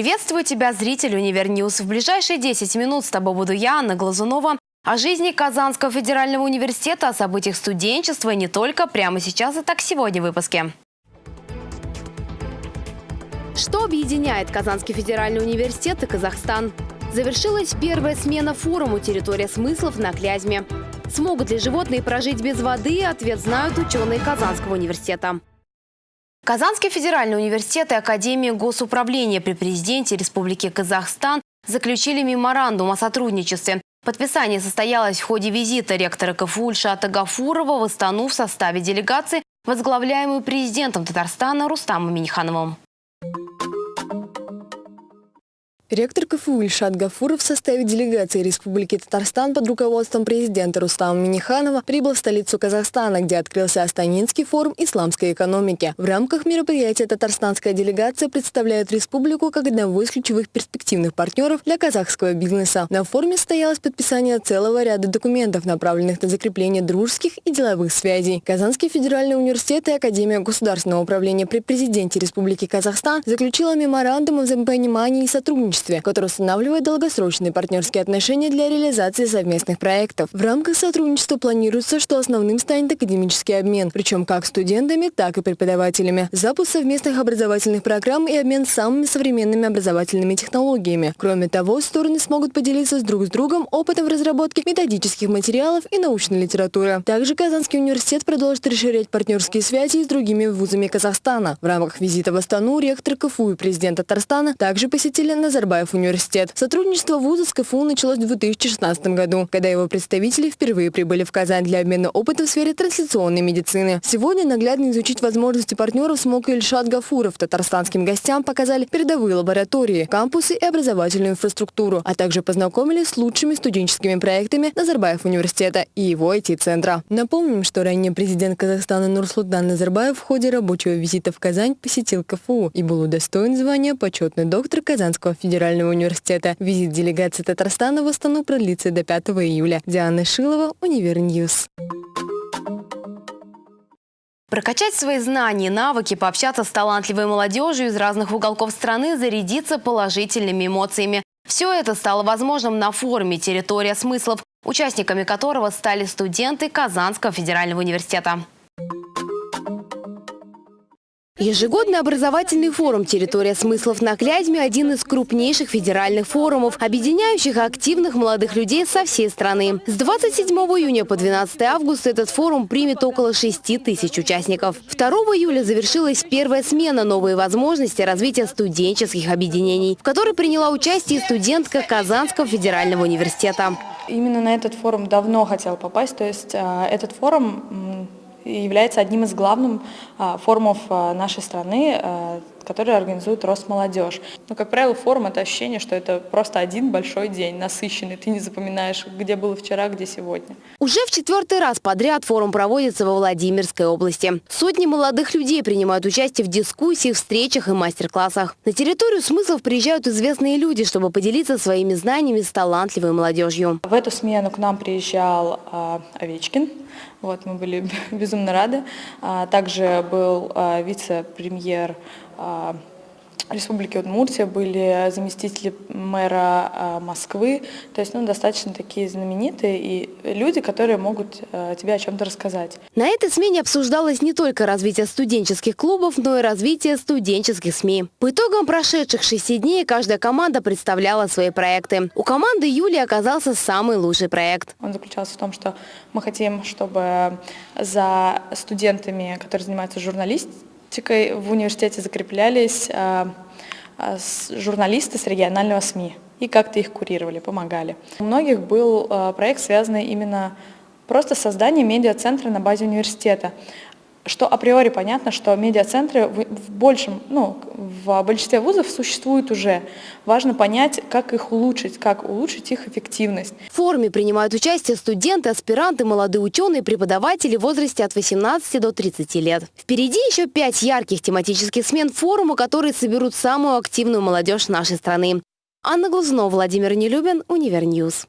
Приветствую тебя, зритель Универньюз. В ближайшие 10 минут с тобой буду я, Анна Глазунова. О жизни Казанского федерального университета, о событиях студенчества не только прямо сейчас и так сегодня в выпуске. Что объединяет Казанский федеральный университет и Казахстан? Завершилась первая смена форума «Территория смыслов» на Клязьме. Смогут ли животные прожить без воды? Ответ знают ученые Казанского университета. Казанский федеральный университет и Академия госуправления при президенте Республики Казахстан заключили меморандум о сотрудничестве. Подписание состоялось в ходе визита ректора КФУ Ильшата Гафурова в Астану в составе делегации, возглавляемой президентом Татарстана Рустамом Минихановым. Ректор КФУ Ильшат Гафуров в составе делегации Республики Татарстан под руководством президента Рустама Миниханова прибыл в столицу Казахстана, где открылся Астанинский форум исламской экономики. В рамках мероприятия татарстанская делегация представляет республику как одного из ключевых перспективных партнеров для казахского бизнеса. На форуме состоялось подписание целого ряда документов, направленных на закрепление дружеских и деловых связей. Казанский федеральный университет и Академия государственного управления при президенте Республики Казахстан заключила меморандум о взаимопонимании и сотрудничестве сотрудничестве, который устанавливает долгосрочные партнерские отношения для реализации совместных проектов. В рамках сотрудничества планируется, что основным станет академический обмен, причем как студентами, так и преподавателями. Запуск совместных образовательных программ и обмен самыми современными образовательными технологиями. Кроме того, стороны смогут поделиться с друг с другом опытом в разработке методических материалов и научной литературы. Также Казанский университет продолжит расширять партнерские связи с другими вузами Казахстана. В рамках визита в Астану ректор КФУ и президент Татарстана также посетили Назарбаев Назарбаев университет. Сотрудничество вуза с КФУ началось в 2016 году, когда его представители впервые прибыли в Казань для обмена опытом в сфере трансляционной медицины. Сегодня наглядно изучить возможности партнеров смог Ильшат Гафуров. Татарстанским гостям показали передовые лаборатории, кампусы и образовательную инфраструктуру, а также познакомили с лучшими студенческими проектами Назарбаев университета и его IT-центра. Напомним, что ранее президент Казахстана Нурсултан Назарбаев в ходе рабочего визита в Казань посетил КФУ и был удостоен звания почетный доктор Казанского федерального федерального университета. Визит делегации Татарстана в Астану продлится до 5 июля. Диана Шилова, Универньюз. Прокачать свои знания навыки, пообщаться с талантливой молодежью из разных уголков страны, зарядиться положительными эмоциями. Все это стало возможным на форуме «Территория смыслов», участниками которого стали студенты Казанского федерального университета. Ежегодный образовательный форум «Территория смыслов» на Клязьме – один из крупнейших федеральных форумов, объединяющих активных молодых людей со всей страны. С 27 июня по 12 августа этот форум примет около 6 тысяч участников. 2 июля завершилась первая смена «Новые возможности развития студенческих объединений», в которой приняла участие студентка Казанского федерального университета. Именно на этот форум давно хотела попасть, то есть а, этот форум является одним из главных а, форумов а, нашей страны, а, который организует Росмолодежь. Но, как правило, форум – это ощущение, что это просто один большой день, насыщенный. Ты не запоминаешь, где было вчера, где сегодня. Уже в четвертый раз подряд форум проводится во Владимирской области. Сотни молодых людей принимают участие в дискуссиях, встречах и мастер-классах. На территорию смыслов приезжают известные люди, чтобы поделиться своими знаниями с талантливой молодежью. В эту смену к нам приезжал Овечкин, вот, мы были безумно рады. А, также был а, вице-премьер а, Республики Удмуртия, были заместители мэра а, Москвы, то есть ну, достаточно такие знаменитые и люди, которые могут а, тебе о чем-то рассказать. На этой смене обсуждалось не только развитие студенческих клубов, но и развитие студенческих СМИ. По итогам прошедших шести дней каждая команда представляла свои проекты. У команды Юли оказался самый лучший проект. Он заключался в том, что мы хотим, чтобы за студентами, которые занимаются журналистикой, практикой в университете закреплялись а, а, журналисты с регионального СМИ и как-то их курировали, помогали. У многих был а, проект, связанный именно просто с созданием медиацентра на базе университета что априори понятно, что медиацентры в большем, ну, в большинстве вузов существуют уже. Важно понять, как их улучшить, как улучшить их эффективность. В форуме принимают участие студенты, аспиранты, молодые ученые, преподаватели в возрасте от 18 до 30 лет. Впереди еще пять ярких тематических смен форума, которые соберут самую активную молодежь нашей страны. Анна Глазунова, Владимир Нелюбин, Универньюз.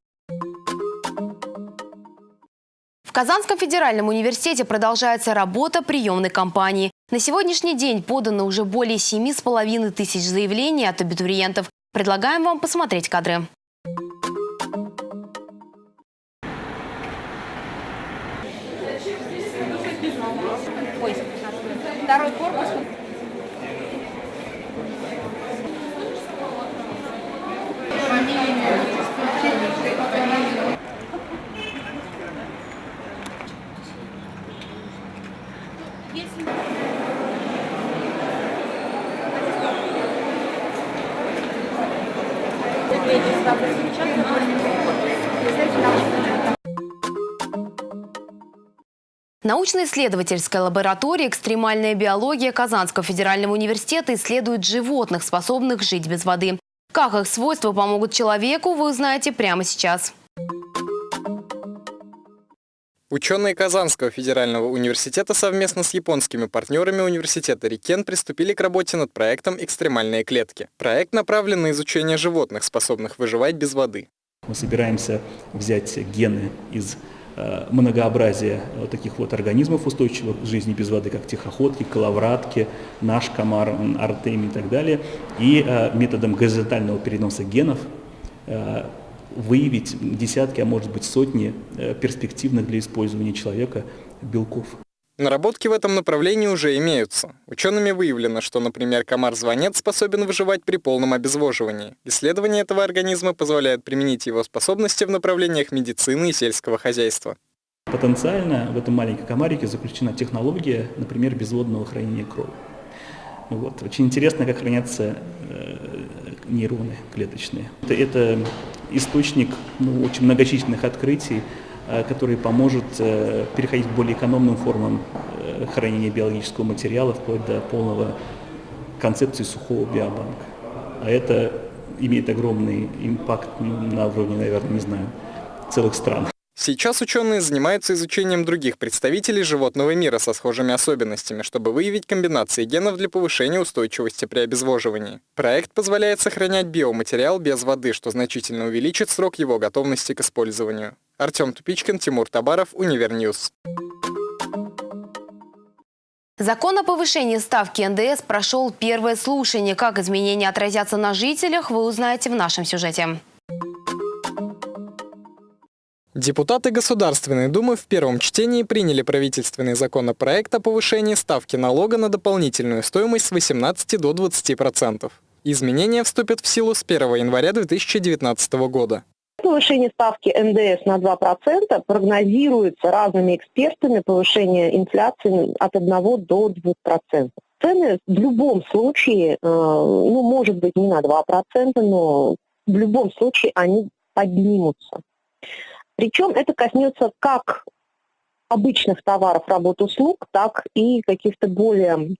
В Казанском федеральном университете продолжается работа приемной кампании. На сегодняшний день подано уже более 7,5 тысяч заявлений от абитуриентов. Предлагаем вам посмотреть кадры. Второй корпус. Научно-исследовательская лаборатория «Экстремальная биология» Казанского федерального университета исследует животных, способных жить без воды. Как их свойства помогут человеку, вы узнаете прямо сейчас. Ученые Казанского федерального университета совместно с японскими партнерами университета Рикен приступили к работе над проектом «Экстремальные клетки». Проект направлен на изучение животных, способных выживать без воды. Мы собираемся взять гены из э, многообразия вот таких вот организмов устойчивых к жизни без воды, как тихоходки, коловратки, наш комар, артемий и так далее, и э, методом горизонтального переноса генов э, выявить десятки, а может быть сотни э, перспективных для использования человека белков. Наработки в этом направлении уже имеются. Учеными выявлено, что, например, комар-звонец способен выживать при полном обезвоживании. Исследование этого организма позволяет применить его способности в направлениях медицины и сельского хозяйства. Потенциально в этом маленьком комарике заключена технология, например, безводного хранения крови. Вот. Очень интересно, как хранятся э, нейроны клеточные. Это, это источник ну, очень многочисленных открытий, э, который поможет э, переходить к более экономным формам э, хранения биологического материала, вплоть до полного концепции сухого биобанка. А это имеет огромный импакт на уровне, наверное, не знаю, целых стран. Сейчас ученые занимаются изучением других представителей животного мира со схожими особенностями, чтобы выявить комбинации генов для повышения устойчивости при обезвоживании. Проект позволяет сохранять биоматериал без воды, что значительно увеличит срок его готовности к использованию. Артем Тупичкин, Тимур Табаров, Универньюз. Закон о повышении ставки НДС прошел первое слушание. Как изменения отразятся на жителях, вы узнаете в нашем сюжете. Депутаты Государственной Думы в первом чтении приняли правительственный законопроект о повышении ставки налога на дополнительную стоимость с 18 до 20%. Изменения вступят в силу с 1 января 2019 года. Повышение ставки НДС на 2% прогнозируется разными экспертами повышение инфляции от 1 до 2%. Цены в любом случае, э, ну, может быть, не на 2%, но в любом случае они поднимутся. Причем это коснется как обычных товаров, работ, услуг, так и каких-то более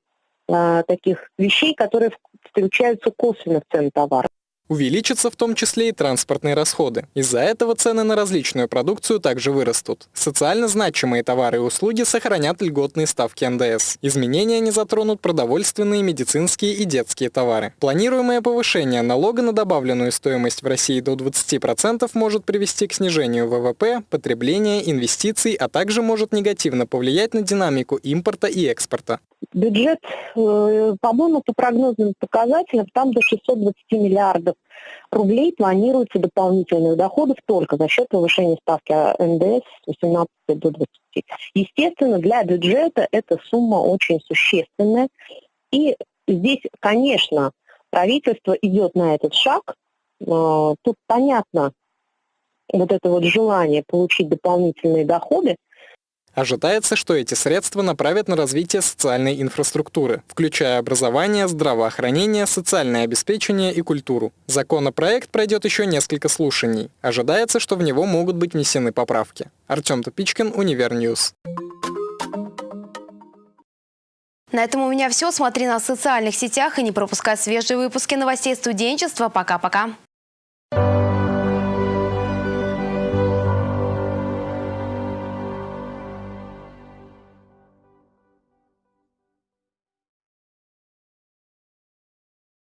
э, таких вещей, которые включаются косвенно в цены товара. Увеличатся в том числе и транспортные расходы. Из-за этого цены на различную продукцию также вырастут. Социально значимые товары и услуги сохранят льготные ставки НДС. Изменения не затронут продовольственные, медицинские и детские товары. Планируемое повышение налога на добавленную стоимость в России до 20% может привести к снижению ВВП, потребления, инвестиций, а также может негативно повлиять на динамику импорта и экспорта. Бюджет, э, по-моему, по прогнозным показателям, там до 620 миллиардов рублей планируется дополнительных доходов только за счет повышения ставки НДС с 18 до 20. Естественно, для бюджета эта сумма очень существенная. И здесь, конечно, правительство идет на этот шаг. Э, тут понятно вот это вот желание получить дополнительные доходы – Ожидается, что эти средства направят на развитие социальной инфраструктуры, включая образование, здравоохранение, социальное обеспечение и культуру. Законопроект пройдет еще несколько слушаний. Ожидается, что в него могут быть внесены поправки. Артем Тупичкин, Универньюз. На этом у меня все. Смотри на социальных сетях и не пропускай свежие выпуски новостей студенчества. Пока-пока.